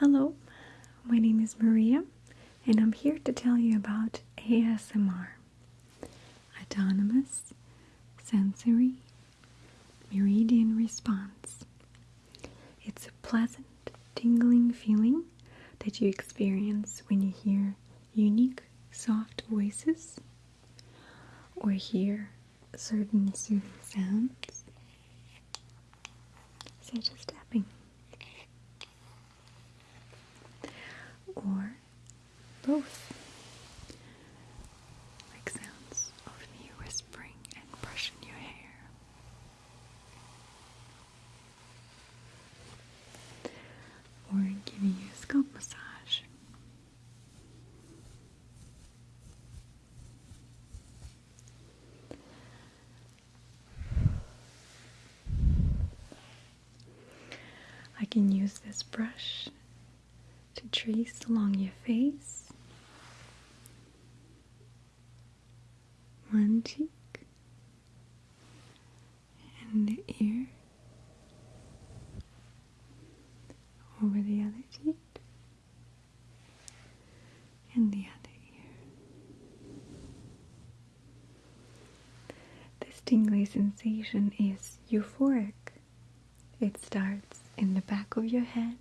Hello, my name is Maria, and I'm here to tell you about ASMR Autonomous Sensory Meridian Response. It's a pleasant, tingling feeling that you experience when you hear unique, soft voices or hear certain soothing sounds, such as or both, like sounds of me whispering and brushing your hair. Or giving you a scalp massage. I can use this brush to trace along your face, one cheek, and the ear, over the other cheek, and the other ear. This tingly sensation is euphoric. It starts in the back of your head,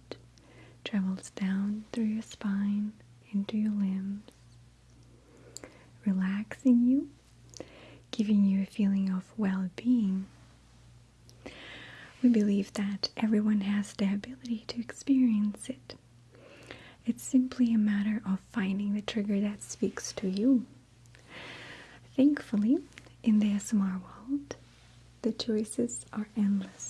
travels down through your spine into your limbs, relaxing you, giving you a feeling of well being. We believe that everyone has the ability to experience it. It's simply a matter of finding the trigger that speaks to you. Thankfully, in the ASMR world, the choices are endless.